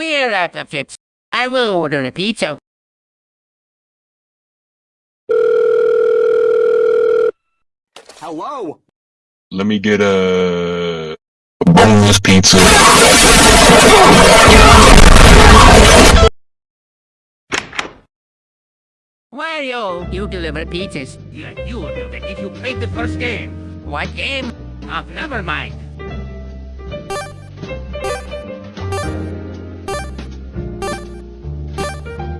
We're out of chips. I will order a pizza. Hello? Let me get a boneless pizza. Wario, you deliver pizzas. Yeah, you will that if you played the first game. What game? Oh, never mind.